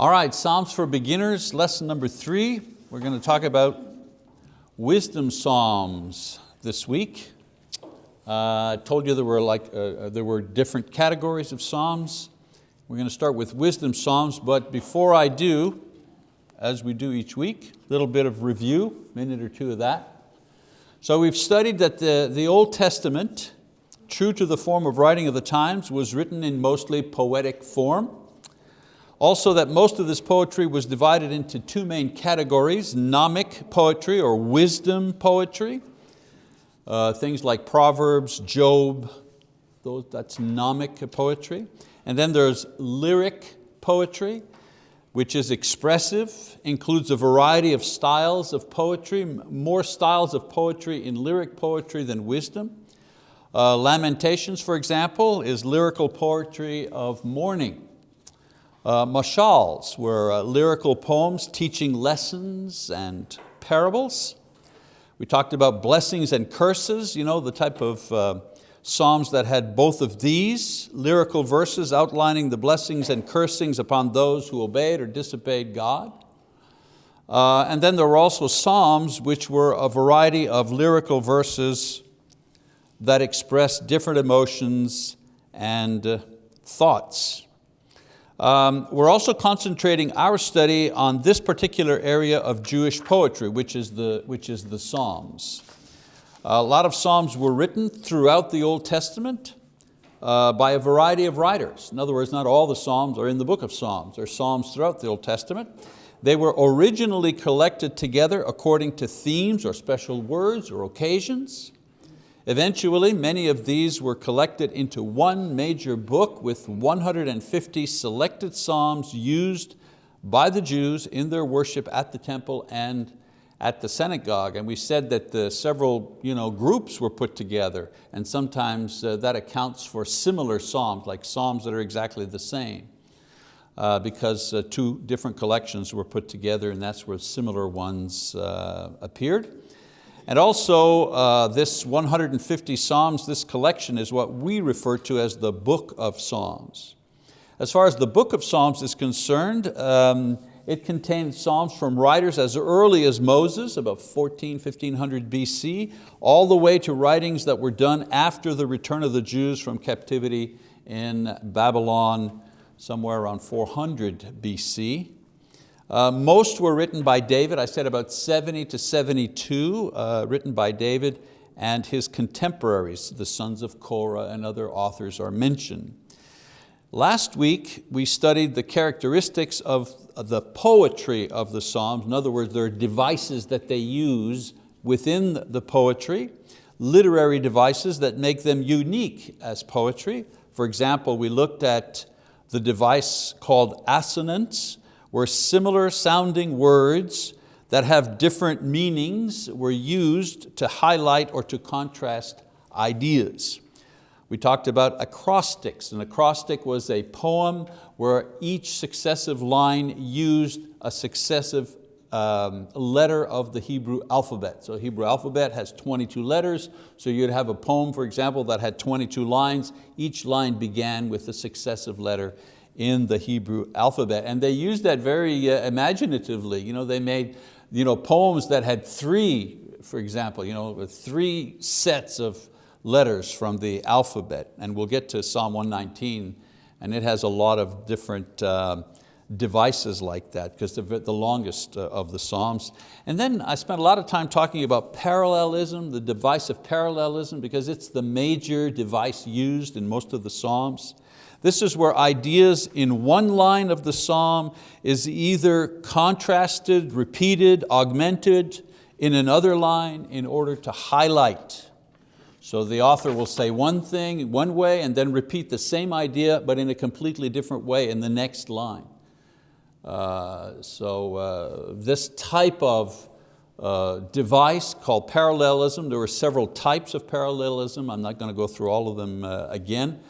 All right, Psalms for Beginners, lesson number three. We're going to talk about wisdom psalms this week. Uh, I told you there were, like, uh, uh, there were different categories of psalms. We're going to start with wisdom psalms, but before I do, as we do each week, a little bit of review, minute or two of that. So we've studied that the, the Old Testament, true to the form of writing of the times, was written in mostly poetic form. Also that most of this poetry was divided into two main categories, gnomic poetry or wisdom poetry, uh, things like Proverbs, Job, those, that's gnomic poetry. And then there's lyric poetry, which is expressive, includes a variety of styles of poetry, more styles of poetry in lyric poetry than wisdom. Uh, Lamentations, for example, is lyrical poetry of mourning. Uh, mashals were uh, lyrical poems teaching lessons and parables. We talked about blessings and curses, you know, the type of uh, Psalms that had both of these lyrical verses outlining the blessings and cursings upon those who obeyed or disobeyed God. Uh, and then there were also Psalms which were a variety of lyrical verses that expressed different emotions and uh, thoughts. Um, we're also concentrating our study on this particular area of Jewish poetry, which is the, which is the Psalms. A lot of Psalms were written throughout the Old Testament uh, by a variety of writers. In other words, not all the Psalms are in the book of Psalms. There are Psalms throughout the Old Testament. They were originally collected together according to themes or special words or occasions. Eventually, many of these were collected into one major book with 150 selected Psalms used by the Jews in their worship at the temple and at the synagogue and we said that the several you know, groups were put together and sometimes uh, that accounts for similar psalms, like psalms that are exactly the same uh, because uh, two different collections were put together and that's where similar ones uh, appeared. And also uh, this 150 Psalms, this collection is what we refer to as the Book of Psalms. As far as the Book of Psalms is concerned, um, it contains Psalms from writers as early as Moses, about 14, 1500 BC, all the way to writings that were done after the return of the Jews from captivity in Babylon, somewhere around 400 BC. Uh, most were written by David, I said about 70 to 72 uh, written by David and his contemporaries, the sons of Korah and other authors are mentioned. Last week, we studied the characteristics of the poetry of the Psalms. In other words, there are devices that they use within the poetry, literary devices that make them unique as poetry. For example, we looked at the device called assonance, where similar sounding words that have different meanings were used to highlight or to contrast ideas. We talked about acrostics. An acrostic was a poem where each successive line used a successive um, letter of the Hebrew alphabet. So Hebrew alphabet has 22 letters, so you'd have a poem, for example, that had 22 lines. Each line began with a successive letter in the Hebrew alphabet. And they used that very uh, imaginatively. You know, they made you know, poems that had three, for example, you know, three sets of letters from the alphabet. And we'll get to Psalm 119 and it has a lot of different uh, devices like that because they're the longest uh, of the Psalms. And then I spent a lot of time talking about parallelism, the device of parallelism because it's the major device used in most of the Psalms. This is where ideas in one line of the Psalm is either contrasted, repeated, augmented in another line in order to highlight so the author will say one thing one way and then repeat the same idea but in a completely different way in the next line. Uh, so uh, this type of uh, device called parallelism, there were several types of parallelism, I'm not going to go through all of them uh, again,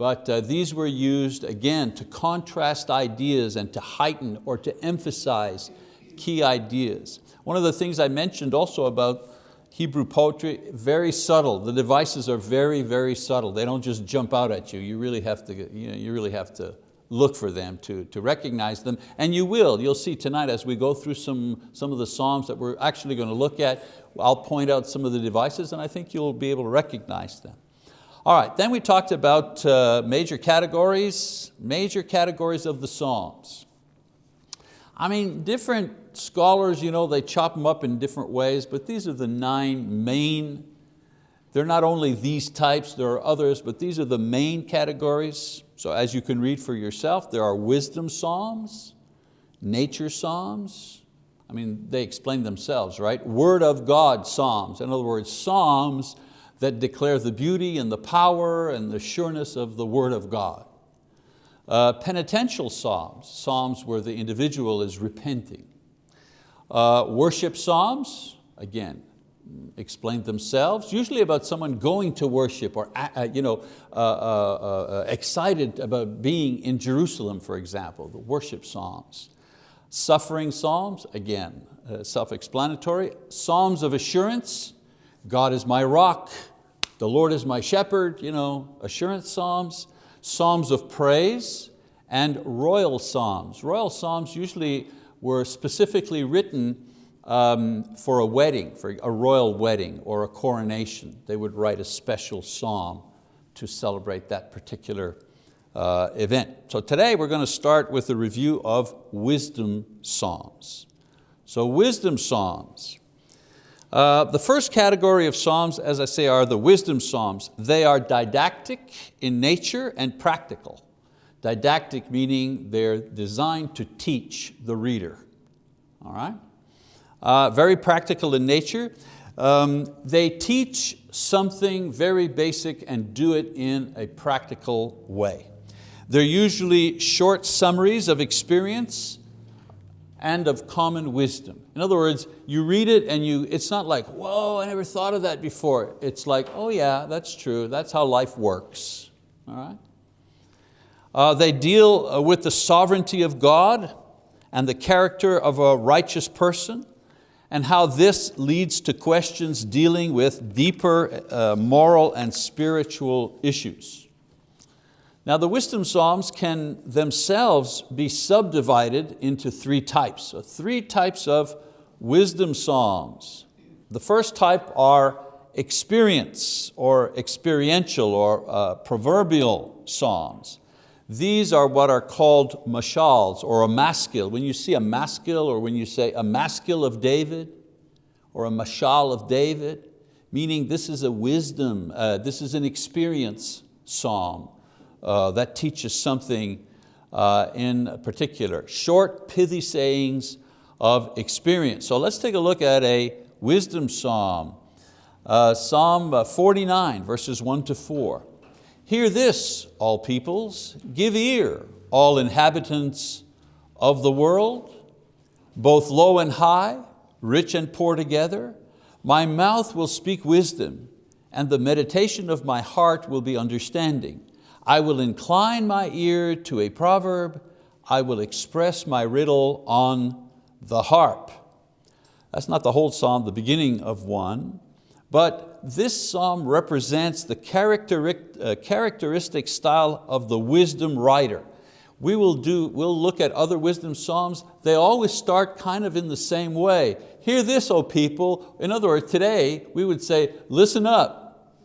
but uh, these were used again to contrast ideas and to heighten or to emphasize key ideas. One of the things I mentioned also about Hebrew poetry, very subtle. The devices are very, very subtle. They don't just jump out at you. You really have to, you, know, you really have to look for them, to, to recognize them, and you will. You'll see tonight as we go through some, some of the Psalms that we're actually going to look at, I'll point out some of the devices and I think you'll be able to recognize them. All right, then we talked about uh, major categories, major categories of the Psalms. I mean, different scholars, you know, they chop them up in different ways, but these are the nine main they're not only these types, there are others, but these are the main categories. So as you can read for yourself, there are wisdom psalms, nature psalms, I mean, they explain themselves, right? Word of God psalms, in other words, psalms that declare the beauty and the power and the sureness of the word of God. Uh, penitential psalms, psalms where the individual is repenting. Uh, worship psalms, again, explain themselves, usually about someone going to worship or uh, you know, uh, uh, uh, excited about being in Jerusalem, for example, the worship psalms. Suffering psalms, again, self-explanatory. Psalms of assurance, God is my rock, the Lord is my shepherd, you know, assurance psalms. Psalms of praise and royal psalms. Royal psalms usually were specifically written um, for a wedding, for a royal wedding or a coronation. They would write a special psalm to celebrate that particular uh, event. So today we're going to start with a review of wisdom psalms. So wisdom psalms. Uh, the first category of psalms, as I say, are the wisdom psalms. They are didactic in nature and practical. Didactic meaning they're designed to teach the reader. All right? uh, very practical in nature. Um, they teach something very basic and do it in a practical way. They're usually short summaries of experience and of common wisdom. In other words, you read it and you, it's not like, whoa, I never thought of that before. It's like, oh yeah, that's true, that's how life works, all right? Uh, they deal uh, with the sovereignty of God and the character of a righteous person and how this leads to questions dealing with deeper uh, moral and spiritual issues. Now the wisdom psalms can themselves be subdivided into three types. So three types of wisdom psalms. The first type are experience or experiential or uh, proverbial psalms. These are what are called mashals or a maskil. When you see a maskil or when you say a maskil of David or a mashal of David, meaning this is a wisdom, uh, this is an experience psalm uh, that teaches something uh, in particular. Short, pithy sayings of experience. So let's take a look at a wisdom psalm. Uh, psalm 49, verses one to four. Hear this, all peoples, give ear, all inhabitants of the world, both low and high, rich and poor together. My mouth will speak wisdom, and the meditation of my heart will be understanding. I will incline my ear to a proverb, I will express my riddle on the harp. That's not the whole psalm, the beginning of one, but this psalm represents the uh, characteristic style of the wisdom writer. We will do, we'll look at other wisdom psalms. They always start kind of in the same way. Hear this, O people. In other words, today we would say, listen up.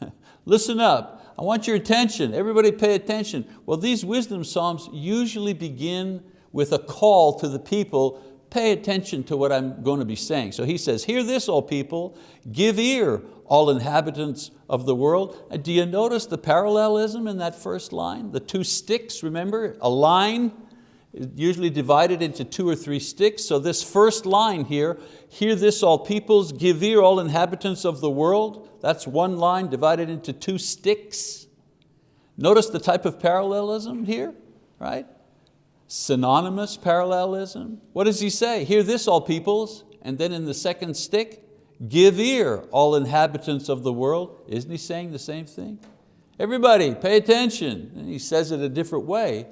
listen up. I want your attention. Everybody pay attention. Well, these wisdom psalms usually begin with a call to the people pay attention to what I'm going to be saying. So he says, hear this, all people, give ear, all inhabitants of the world. Do you notice the parallelism in that first line? The two stichs, remember? A line usually divided into two or three stichs. So this first line here, hear this all peoples, give ear all inhabitants of the world. That's one line divided into two stichs. Notice the type of parallelism here, right? Synonymous parallelism. What does he say? Hear this all peoples, and then in the second stich, Give ear, all inhabitants of the world. Isn't he saying the same thing? Everybody, pay attention. And he says it a different way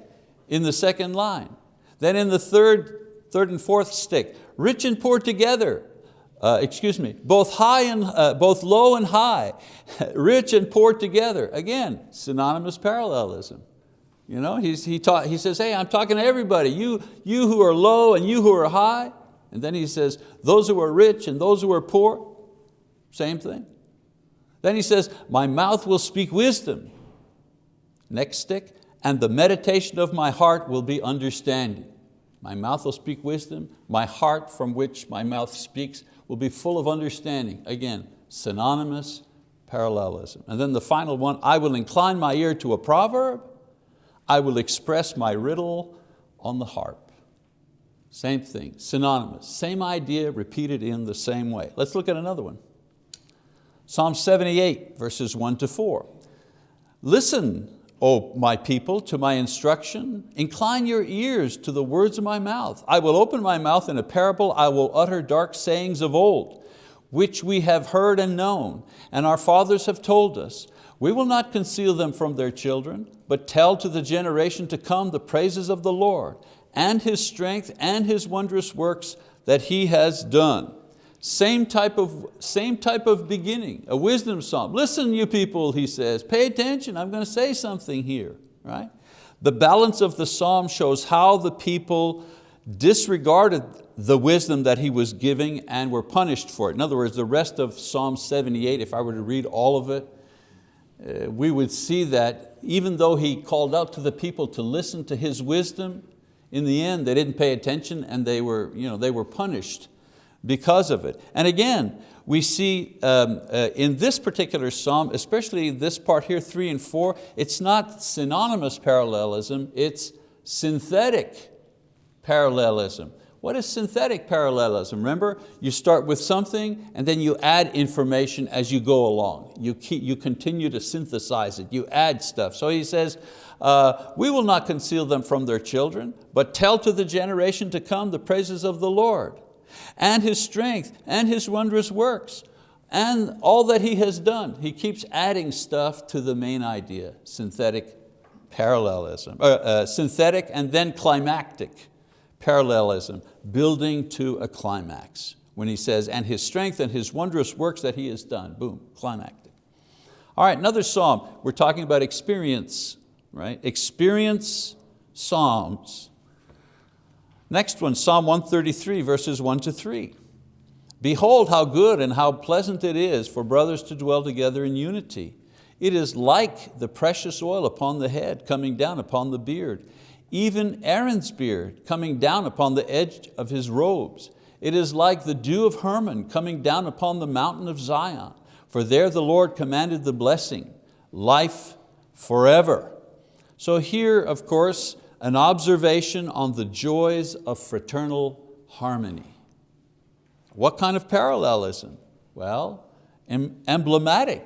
in the second line. Then in the third, third and fourth stich, rich and poor together. Uh, excuse me, both high and uh, both low and high, rich and poor together. Again, synonymous parallelism. You know, he's, he, taught, he says, hey, I'm talking to everybody, you, you who are low and you who are high. And then he says, those who are rich and those who are poor, same thing. Then he says, my mouth will speak wisdom. Next stich, and the meditation of my heart will be understanding. My mouth will speak wisdom, my heart from which my mouth speaks will be full of understanding. Again, synonymous parallelism. And then the final one, I will incline my ear to a proverb, I will express my riddle on the harp. Same thing, synonymous, same idea repeated in the same way. Let's look at another one. Psalm 78, verses one to four. Listen, O my people, to my instruction. Incline your ears to the words of my mouth. I will open my mouth in a parable. I will utter dark sayings of old, which we have heard and known, and our fathers have told us. We will not conceal them from their children, but tell to the generation to come the praises of the Lord, and His strength and His wondrous works that He has done. Same type, of, same type of beginning, a wisdom psalm. Listen you people, he says, pay attention, I'm going to say something here. Right? The balance of the psalm shows how the people disregarded the wisdom that he was giving and were punished for it. In other words, the rest of Psalm 78, if I were to read all of it, uh, we would see that even though he called out to the people to listen to his wisdom, in the end they didn't pay attention and they were, you know, they were punished because of it. And again, we see um, uh, in this particular psalm, especially this part here, three and four, it's not synonymous parallelism, it's synthetic parallelism. What is synthetic parallelism? Remember, you start with something and then you add information as you go along. You, keep, you continue to synthesize it, you add stuff. So he says, uh, we will not conceal them from their children, but tell to the generation to come the praises of the Lord and His strength and His wondrous works and all that He has done. He keeps adding stuff to the main idea, synthetic parallelism, uh, uh, synthetic and then climactic parallelism, building to a climax. When he says, and His strength and His wondrous works that He has done, boom, climactic. All right, another psalm, we're talking about experience, right? Experience psalms. Next one, Psalm 133, verses one to three. Behold how good and how pleasant it is for brothers to dwell together in unity. It is like the precious oil upon the head coming down upon the beard, even Aaron's beard coming down upon the edge of his robes. It is like the dew of Hermon coming down upon the mountain of Zion, for there the Lord commanded the blessing, life forever. So here, of course, an observation on the joys of fraternal harmony. What kind of parallelism? Well, emblematic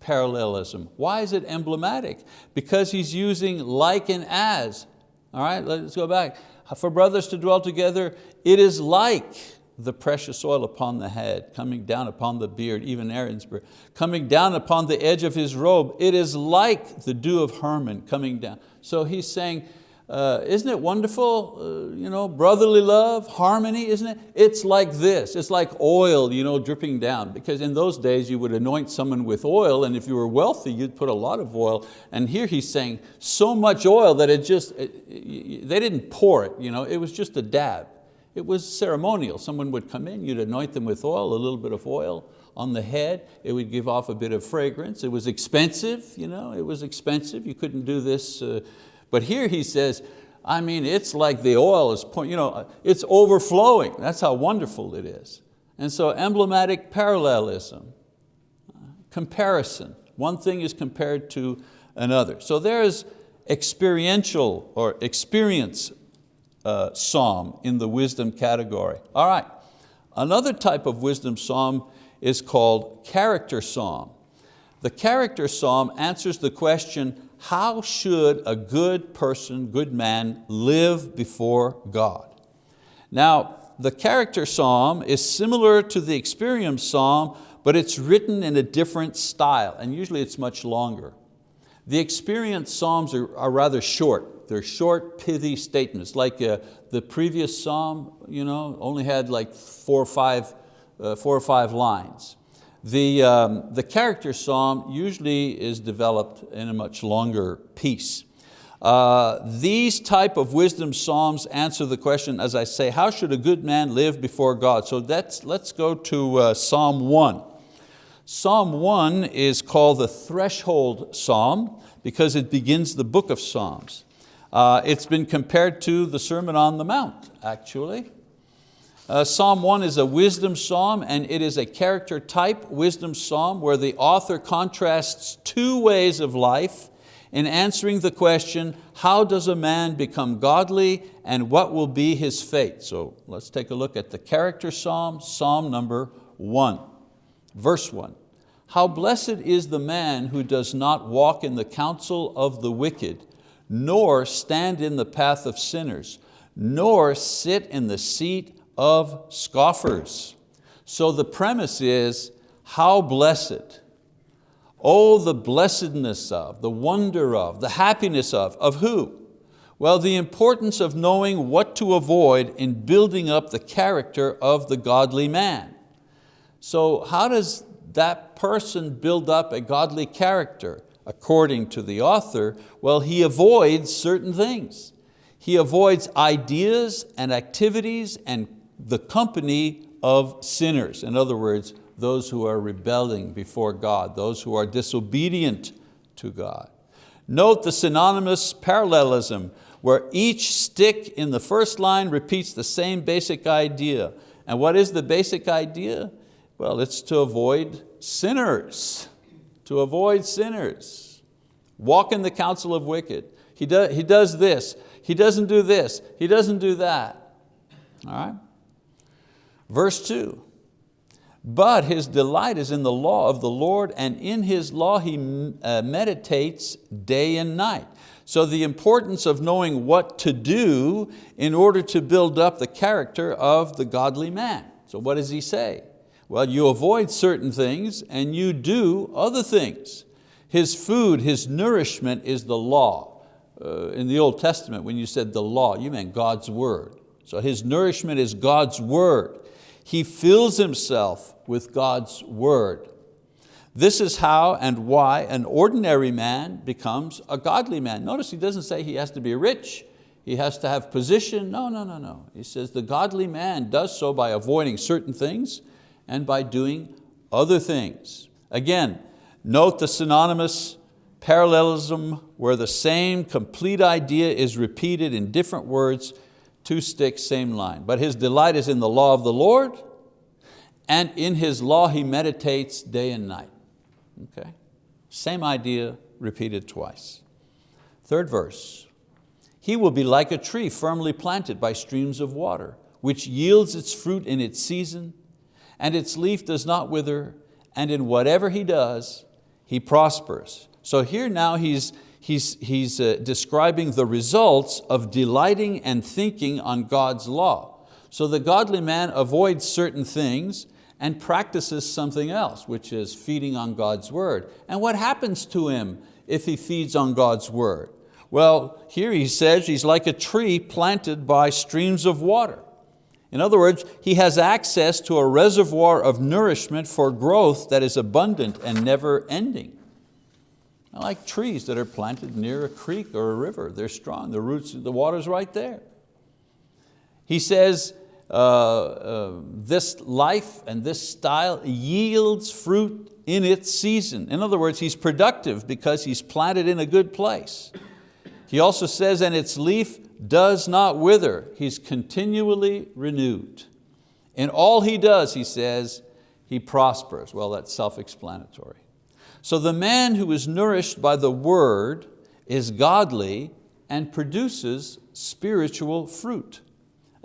parallelism. Why is it emblematic? Because he's using like and as. All right, let's go back. For brothers to dwell together, it is like the precious oil upon the head, coming down upon the beard, even Aaron's beard, coming down upon the edge of his robe. It is like the dew of Hermon coming down. So he's saying, uh, isn't it wonderful, uh, you know, brotherly love, harmony, isn't it? It's like this, it's like oil you know, dripping down. Because in those days you would anoint someone with oil and if you were wealthy you'd put a lot of oil. And here he's saying so much oil that it just, it, they didn't pour it, you know, it was just a dab. It was ceremonial, someone would come in, you'd anoint them with oil, a little bit of oil on the head, it would give off a bit of fragrance, it was expensive, you know, it was expensive, you couldn't do this uh, but here he says, I mean, it's like the oil is, you know, it's overflowing. That's how wonderful it is. And so emblematic parallelism, comparison. One thing is compared to another. So there's experiential or experience uh, psalm in the wisdom category. All right, another type of wisdom psalm is called character psalm. The character psalm answers the question, how should a good person, good man, live before God? Now, the character psalm is similar to the experience psalm, but it's written in a different style, and usually it's much longer. The experience psalms are, are rather short. They're short, pithy statements, like uh, the previous psalm you know, only had like four or five, uh, four or five lines. The, um, the character psalm usually is developed in a much longer piece. Uh, these type of wisdom psalms answer the question, as I say, how should a good man live before God? So that's, let's go to uh, Psalm 1. Psalm 1 is called the threshold psalm because it begins the book of Psalms. Uh, it's been compared to the Sermon on the Mount, actually. Uh, psalm 1 is a wisdom psalm and it is a character type wisdom psalm where the author contrasts two ways of life in answering the question, how does a man become godly and what will be his fate? So let's take a look at the character psalm, psalm number one. Verse one, how blessed is the man who does not walk in the counsel of the wicked, nor stand in the path of sinners, nor sit in the seat of scoffers. So the premise is, how blessed Oh, the blessedness of, the wonder of, the happiness of, of who? Well, the importance of knowing what to avoid in building up the character of the godly man. So how does that person build up a godly character? According to the author, well, he avoids certain things. He avoids ideas and activities and the company of sinners. In other words, those who are rebelling before God, those who are disobedient to God. Note the synonymous parallelism where each stich in the first line repeats the same basic idea. And what is the basic idea? Well, it's to avoid sinners, to avoid sinners. Walk in the counsel of wicked. He, do, he does this, he doesn't do this, he doesn't do that. All right? Verse two, but his delight is in the law of the Lord and in his law he uh, meditates day and night. So the importance of knowing what to do in order to build up the character of the godly man. So what does he say? Well, you avoid certain things and you do other things. His food, his nourishment is the law. Uh, in the Old Testament, when you said the law, you meant God's word. So his nourishment is God's word. He fills himself with God's word. This is how and why an ordinary man becomes a godly man. Notice he doesn't say he has to be rich, he has to have position. No, no, no, no. He says the godly man does so by avoiding certain things and by doing other things. Again, note the synonymous parallelism where the same complete idea is repeated in different words, two stichs, same line. But his delight is in the law of the Lord, and in His law he meditates day and night. Okay? Same idea repeated twice. Third verse, he will be like a tree firmly planted by streams of water, which yields its fruit in its season, and its leaf does not wither, and in whatever he does, he prospers. So here now he's, he's, he's uh, describing the results of delighting and thinking on God's law. So the godly man avoids certain things and practices something else, which is feeding on God's word. And what happens to him if he feeds on God's word? Well, here he says he's like a tree planted by streams of water. In other words, he has access to a reservoir of nourishment for growth that is abundant and never ending. Like trees that are planted near a creek or a river. They're strong, the roots, the water's right there. He says uh, uh, this life and this style yields fruit in its season. In other words, he's productive because he's planted in a good place. He also says, and its leaf does not wither. He's continually renewed. In all he does, he says, he prospers. Well, that's self-explanatory. So the man who is nourished by the word is godly and produces spiritual fruit.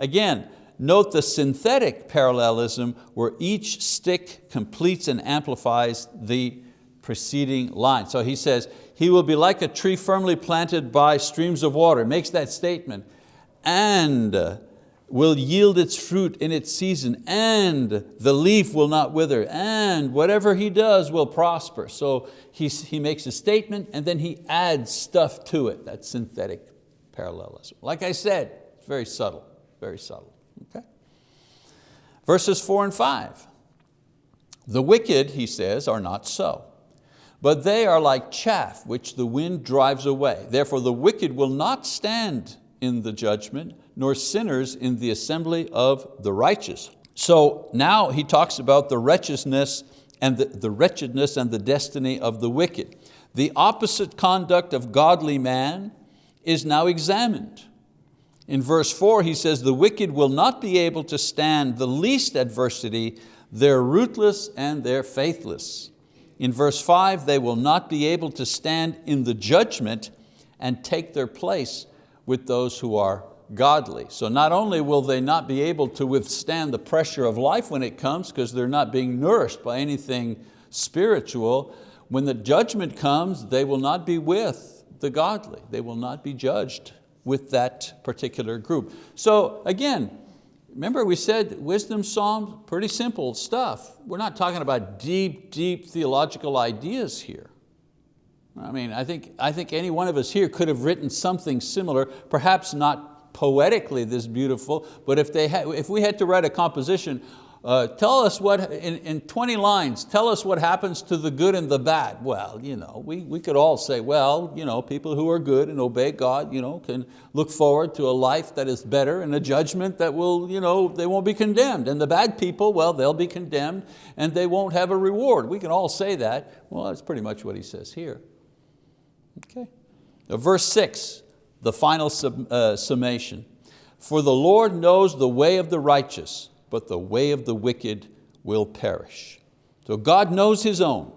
Again, Note the synthetic parallelism where each stich completes and amplifies the preceding line. So he says, he will be like a tree firmly planted by streams of water, makes that statement, and will yield its fruit in its season, and the leaf will not wither, and whatever he does will prosper. So he, he makes a statement and then he adds stuff to it. That's synthetic parallelism. Like I said, it's very subtle, very subtle. Okay? Verses four and five. The wicked, he says, are not so, but they are like chaff which the wind drives away. Therefore the wicked will not stand in the judgment, nor sinners in the assembly of the righteous. So now he talks about the wretchedness and the, the wretchedness and the destiny of the wicked. The opposite conduct of godly man is now examined. In verse four he says, the wicked will not be able to stand the least adversity, they're rootless and they're faithless. In verse five, they will not be able to stand in the judgment and take their place with those who are godly. So not only will they not be able to withstand the pressure of life when it comes because they're not being nourished by anything spiritual, when the judgment comes, they will not be with the godly. They will not be judged with that particular group. So again, remember we said wisdom psalms, pretty simple stuff. We're not talking about deep, deep theological ideas here. I mean, I think, I think any one of us here could have written something similar, perhaps not poetically this beautiful, but if, they had, if we had to write a composition, uh, tell us what, in, in 20 lines, tell us what happens to the good and the bad. Well, you know, we, we could all say, well, you know, people who are good and obey God you know, can look forward to a life that is better and a judgment that will, you know, they won't be condemned. And the bad people, well, they'll be condemned and they won't have a reward. We can all say that. Well, that's pretty much what he says here. Okay. Now, verse six, the final sum, uh, summation. For the Lord knows the way of the righteous, but the way of the wicked will perish. So God knows His own.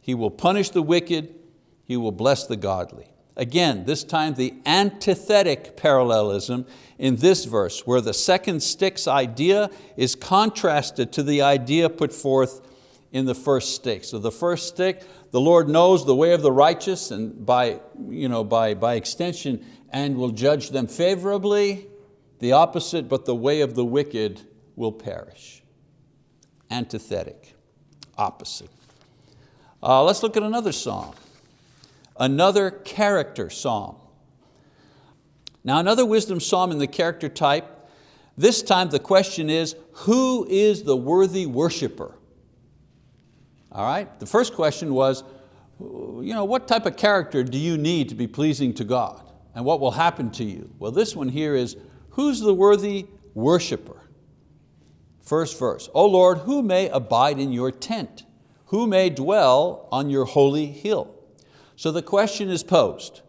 He will punish the wicked, He will bless the godly. Again, this time the antithetic parallelism in this verse where the second stichs idea is contrasted to the idea put forth in the first stich. So the first stich, the Lord knows the way of the righteous and by, you know, by, by extension and will judge them favorably. The opposite, but the way of the wicked will perish. Antithetic, opposite. Uh, let's look at another psalm. Another character psalm. Now another wisdom psalm in the character type, this time the question is, who is the worthy worshiper? All right, the first question was, you know, what type of character do you need to be pleasing to God? And what will happen to you? Well, this one here is, who's the worthy worshiper? First verse, O Lord, who may abide in your tent? Who may dwell on your holy hill? So the question is posed,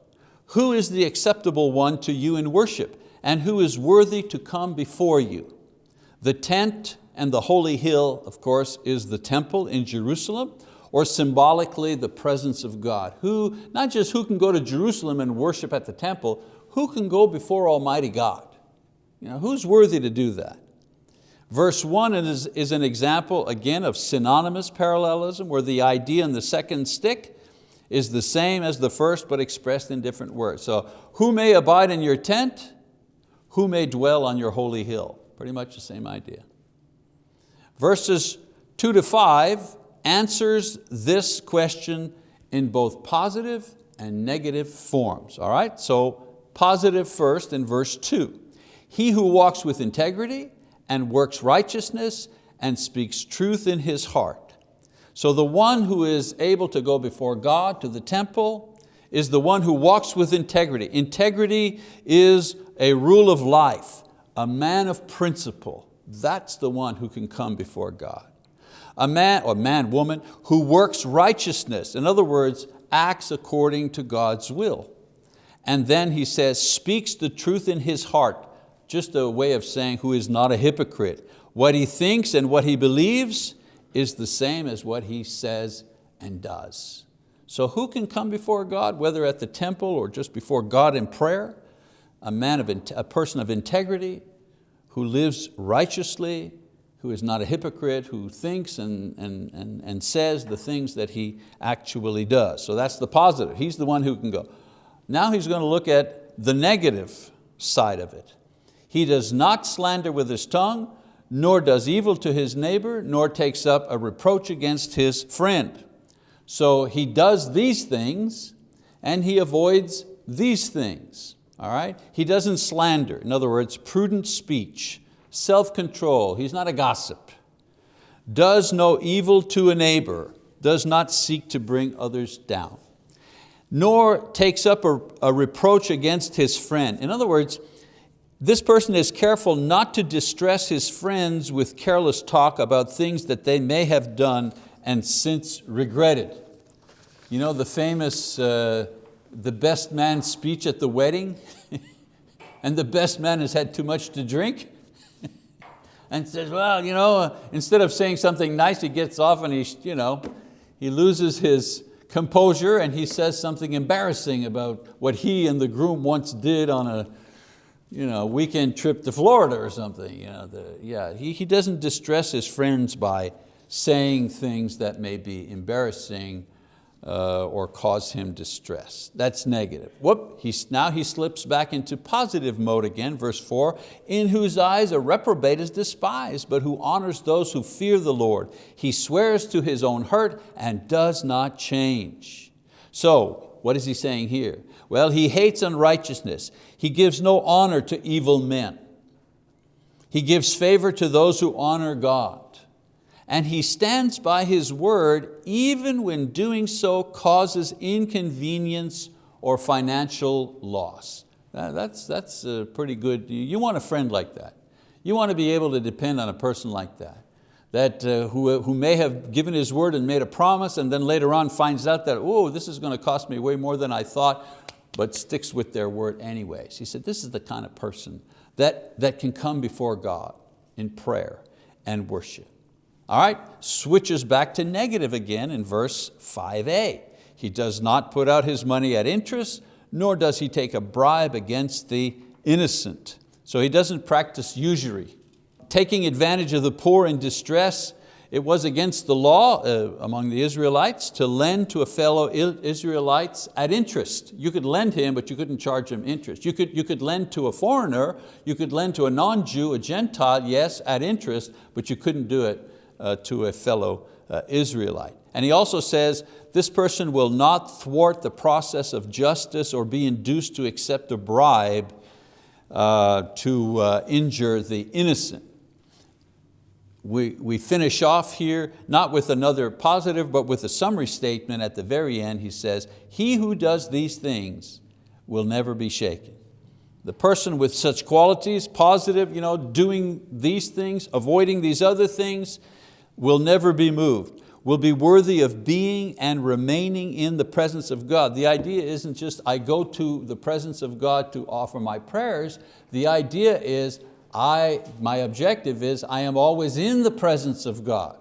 who is the acceptable one to you in worship? And who is worthy to come before you? The tent and the holy hill, of course, is the temple in Jerusalem, or symbolically the presence of God. Who, not just who can go to Jerusalem and worship at the temple, who can go before Almighty God? You know, who's worthy to do that? Verse one is, is an example, again, of synonymous parallelism where the idea in the second stich is the same as the first but expressed in different words. So who may abide in your tent? Who may dwell on your holy hill? Pretty much the same idea. Verses two to five answers this question in both positive and negative forms. All right, so positive first in verse two. He who walks with integrity and works righteousness and speaks truth in his heart. So the one who is able to go before God to the temple is the one who walks with integrity. Integrity is a rule of life, a man of principle. That's the one who can come before God. A man, or man, woman, who works righteousness. In other words, acts according to God's will. And then he says, speaks the truth in his heart just a way of saying who is not a hypocrite. What he thinks and what he believes is the same as what he says and does. So who can come before God, whether at the temple or just before God in prayer? A, man of, a person of integrity, who lives righteously, who is not a hypocrite, who thinks and, and, and, and says the things that he actually does. So that's the positive, he's the one who can go. Now he's going to look at the negative side of it. He does not slander with his tongue, nor does evil to his neighbor, nor takes up a reproach against his friend. So he does these things and he avoids these things. All right? He doesn't slander, in other words, prudent speech, self-control, he's not a gossip. Does no evil to a neighbor, does not seek to bring others down, nor takes up a, a reproach against his friend. In other words, this person is careful not to distress his friends with careless talk about things that they may have done and since regretted. You know the famous, uh, the best man speech at the wedding? and the best man has had too much to drink? And says, well, you know, uh, instead of saying something nice, he gets off and he, you know, he loses his composure and he says something embarrassing about what he and the groom once did on a you know, weekend trip to Florida or something. You know, the, yeah, he, he doesn't distress his friends by saying things that may be embarrassing uh, or cause him distress. That's negative. Whoop, he's, now he slips back into positive mode again, verse four, in whose eyes a reprobate is despised, but who honors those who fear the Lord. He swears to his own hurt and does not change. So, what is he saying here? Well, he hates unrighteousness. He gives no honor to evil men. He gives favor to those who honor God and he stands by his word even when doing so causes inconvenience or financial loss. That's, that's pretty good. You want a friend like that. You want to be able to depend on a person like that, that uh, who, who may have given his word and made a promise and then later on finds out that, oh, this is going to cost me way more than I thought, but sticks with their word anyways. He said, this is the kind of person that, that can come before God in prayer and worship. All right, switches back to negative again in verse 5a. He does not put out his money at interest, nor does he take a bribe against the innocent. So he doesn't practice usury. Taking advantage of the poor in distress, it was against the law uh, among the Israelites to lend to a fellow Israelites at interest. You could lend him, but you couldn't charge him interest. You could, you could lend to a foreigner, you could lend to a non-Jew, a Gentile, yes, at interest, but you couldn't do it to a fellow uh, Israelite. And he also says, this person will not thwart the process of justice or be induced to accept a bribe uh, to uh, injure the innocent. We, we finish off here, not with another positive, but with a summary statement at the very end. He says, he who does these things will never be shaken. The person with such qualities, positive, you know, doing these things, avoiding these other things, will never be moved, will be worthy of being and remaining in the presence of God. The idea isn't just I go to the presence of God to offer my prayers. The idea is I, my objective is I am always in the presence of God.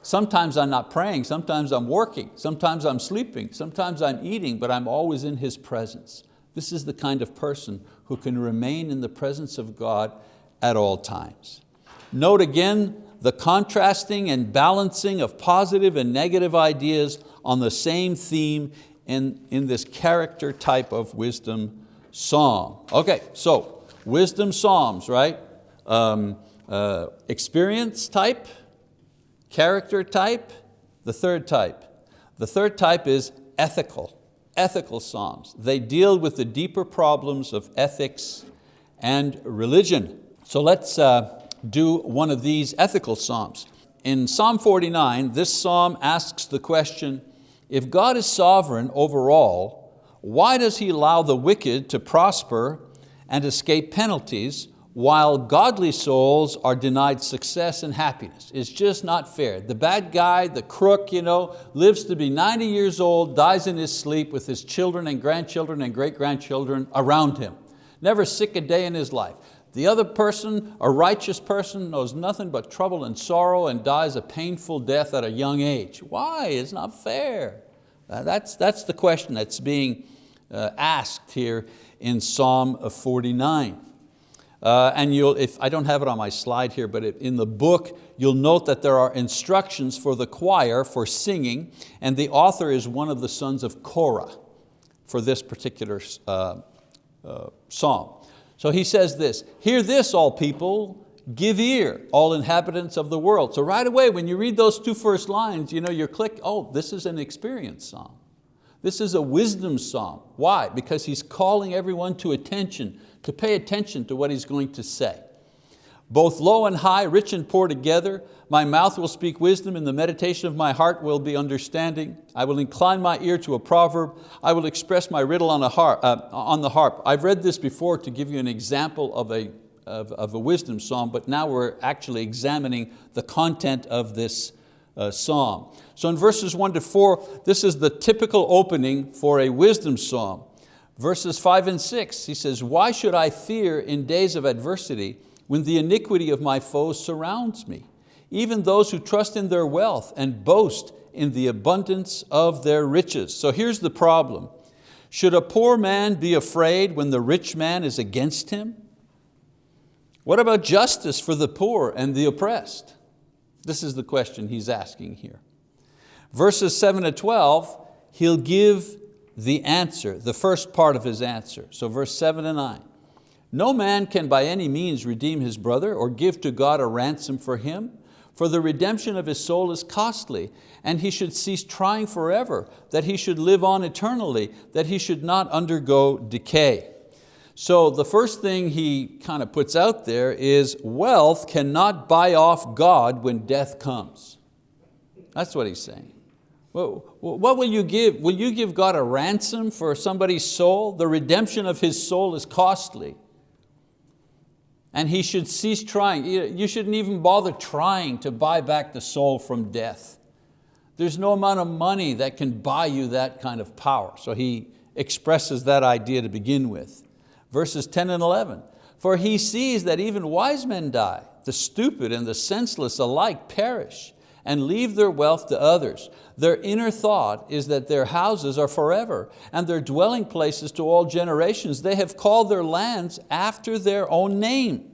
Sometimes I'm not praying, sometimes I'm working, sometimes I'm sleeping, sometimes I'm eating, but I'm always in His presence. This is the kind of person who can remain in the presence of God at all times. Note again the contrasting and balancing of positive and negative ideas on the same theme in, in this character type of wisdom psalm. Okay, so wisdom psalms, right? Um, uh, experience type, character type, the third type. The third type is ethical, ethical psalms. They deal with the deeper problems of ethics and religion. So let's, uh, do one of these ethical psalms. In Psalm 49, this psalm asks the question, if God is sovereign over all, why does He allow the wicked to prosper and escape penalties while godly souls are denied success and happiness. It's just not fair. The bad guy, the crook, you know, lives to be 90 years old, dies in his sleep with his children and grandchildren and great-grandchildren around him. Never sick a day in his life. The other person, a righteous person, knows nothing but trouble and sorrow and dies a painful death at a young age. Why? It's not fair. That's, that's the question that's being uh, asked here in Psalm 49. Uh, and you'll, if, I don't have it on my slide here, but in the book, you'll note that there are instructions for the choir for singing, and the author is one of the sons of Korah for this particular uh, uh, psalm. So he says this, hear this all people, give ear, all inhabitants of the world. So right away when you read those two first lines, you know, you're click, oh, this is an experience psalm. This is a wisdom psalm. Why? Because he's calling everyone to attention, to pay attention to what he's going to say. Both low and high, rich and poor together, my mouth will speak wisdom and the meditation of my heart will be understanding. I will incline my ear to a proverb. I will express my riddle on, harp, uh, on the harp. I've read this before to give you an example of a, of, of a wisdom psalm, but now we're actually examining the content of this uh, psalm. So in verses one to four, this is the typical opening for a wisdom psalm. Verses five and six, he says, why should I fear in days of adversity when the iniquity of my foes surrounds me? Even those who trust in their wealth and boast in the abundance of their riches. So here's the problem. Should a poor man be afraid when the rich man is against him? What about justice for the poor and the oppressed? This is the question he's asking here. Verses seven to 12, he'll give the answer, the first part of his answer. So verse seven to nine. No man can by any means redeem his brother or give to God a ransom for him, for the redemption of his soul is costly, and he should cease trying forever, that he should live on eternally, that he should not undergo decay. So the first thing he kind of puts out there is wealth cannot buy off God when death comes. That's what he's saying. What will you give? Will you give God a ransom for somebody's soul? The redemption of his soul is costly. And he should cease trying. You shouldn't even bother trying to buy back the soul from death. There's no amount of money that can buy you that kind of power. So he expresses that idea to begin with verses 10 and 11. For he sees that even wise men die, the stupid and the senseless alike perish and leave their wealth to others. Their inner thought is that their houses are forever and their dwelling places to all generations. They have called their lands after their own name.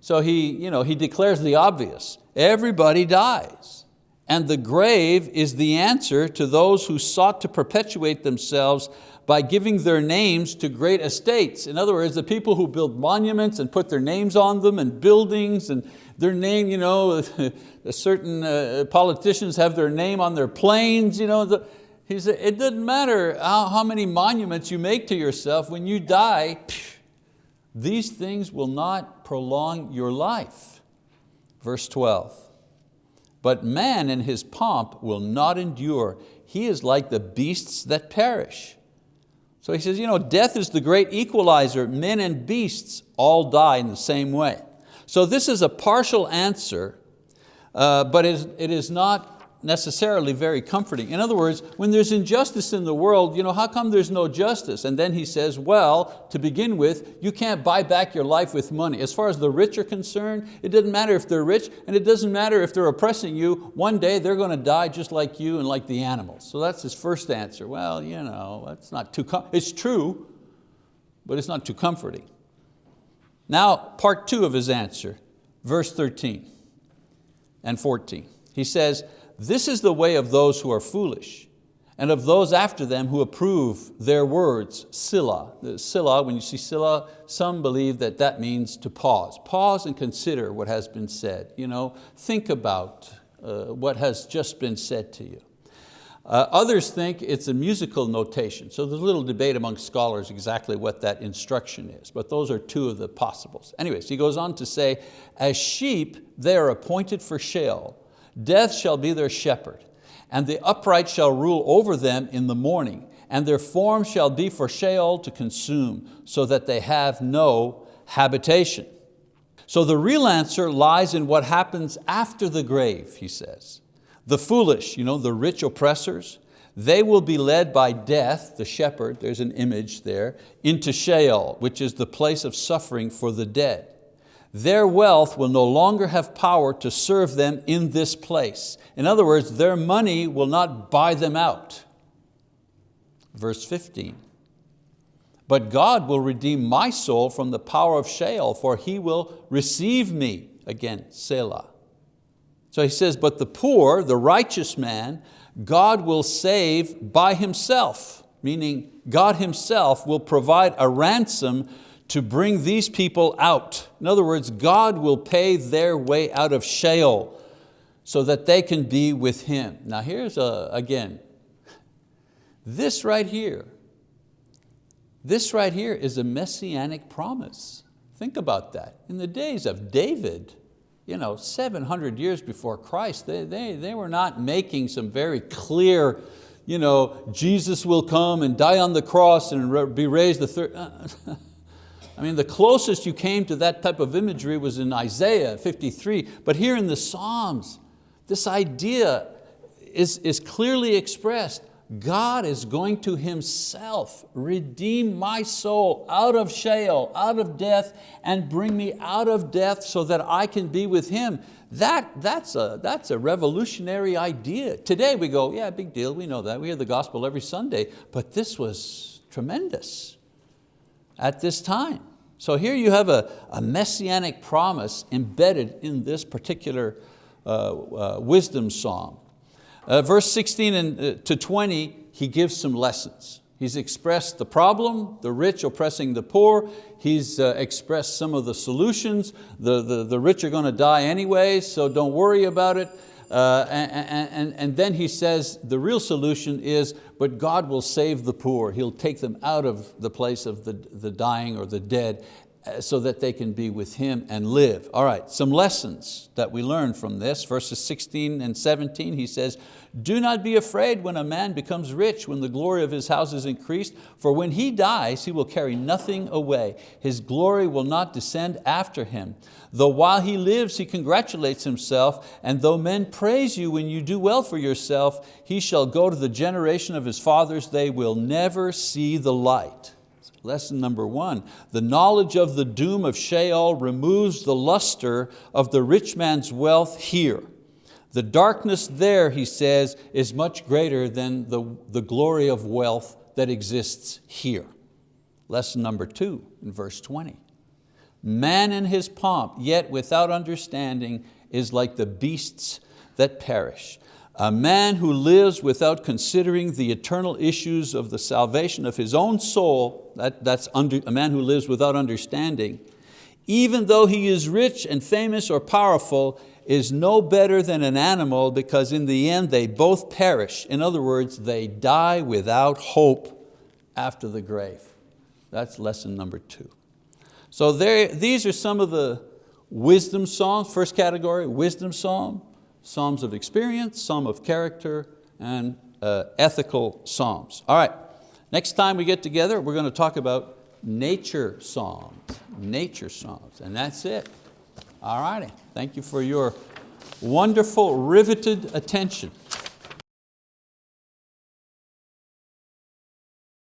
So he, you know, he declares the obvious. Everybody dies. And the grave is the answer to those who sought to perpetuate themselves by giving their names to great estates. In other words, the people who build monuments and put their names on them and buildings and their name, you know, certain uh, politicians have their name on their planes. You know, the, he said, it doesn't matter how, how many monuments you make to yourself, when you die, these things will not prolong your life. Verse 12, but man in his pomp will not endure. He is like the beasts that perish. So he says, you know, death is the great equalizer. Men and beasts all die in the same way. So this is a partial answer, uh, but it is not necessarily very comforting. In other words, when there's injustice in the world, you know, how come there's no justice? And then he says, well, to begin with, you can't buy back your life with money. As far as the rich are concerned, it doesn't matter if they're rich and it doesn't matter if they're oppressing you. One day they're going to die just like you and like the animals. So that's his first answer. Well, you know, that's not too, it's true, but it's not too comforting. Now, part two of his answer, verse 13 and 14. He says, this is the way of those who are foolish and of those after them who approve their words, Selah. Selah, when you see Selah, some believe that that means to pause. Pause and consider what has been said. You know, think about uh, what has just been said to you. Uh, others think it's a musical notation, so there's a little debate among scholars exactly what that instruction is, but those are two of the possibles. Anyways, he goes on to say, as sheep they are appointed for Sheol, Death shall be their shepherd, and the upright shall rule over them in the morning, and their form shall be for Sheol to consume, so that they have no habitation. So the real answer lies in what happens after the grave, he says. The foolish, you know, the rich oppressors, they will be led by death, the shepherd, there's an image there, into Sheol, which is the place of suffering for the dead their wealth will no longer have power to serve them in this place. In other words, their money will not buy them out. Verse 15, but God will redeem my soul from the power of Sheol, for He will receive me, again, Selah. So he says, but the poor, the righteous man, God will save by Himself, meaning God Himself will provide a ransom to bring these people out. In other words, God will pay their way out of Sheol so that they can be with Him. Now here's, a, again, this right here, this right here is a messianic promise. Think about that. In the days of David, you know, 700 years before Christ, they, they, they were not making some very clear, you know, Jesus will come and die on the cross and be raised the third. Uh, I mean, the closest you came to that type of imagery was in Isaiah 53, but here in the Psalms, this idea is, is clearly expressed. God is going to Himself redeem my soul out of Sheol, out of death, and bring me out of death so that I can be with Him. That, that's, a, that's a revolutionary idea. Today we go, yeah, big deal, we know that. We hear the gospel every Sunday, but this was tremendous at this time. So here you have a, a messianic promise embedded in this particular uh, uh, wisdom psalm. Uh, verse 16 and, uh, to 20, he gives some lessons. He's expressed the problem, the rich oppressing the poor. He's uh, expressed some of the solutions. The, the, the rich are going to die anyway, so don't worry about it. Uh, and, and, and then he says the real solution is, but God will save the poor. He'll take them out of the place of the, the dying or the dead Uh, so that they can be with Him and live. All right, some lessons that we learn from this. Verses 16 and 17, he says, do not be afraid when a man becomes rich, when the glory of his house is increased, for when he dies, he will carry nothing away. His glory will not descend after him. Though while he lives, he congratulates himself, and though men praise you when you do well for yourself, he shall go to the generation of his fathers, they will never see the light. Lesson number one, the knowledge of the doom of Sheol removes the luster of the rich man's wealth here. The darkness there, he says, is much greater than the, the glory of wealth that exists here. Lesson number two in verse 20. Man in his pomp, yet without understanding, is like the beasts that perish. A man who lives without considering the eternal issues of the salvation of his own soul, that, that's under, a man who lives without understanding, even though he is rich and famous or powerful, is no better than an animal because in the end they both perish. In other words, they die without hope after the grave. That's lesson number two. So there, these are some of the wisdom psalms, first category, wisdom psalm psalms of experience, psalm of character, and uh, ethical psalms. All right, next time we get together, we're going to talk about nature psalms, nature psalms, and that's it. All righty, thank you for your wonderful, riveted attention.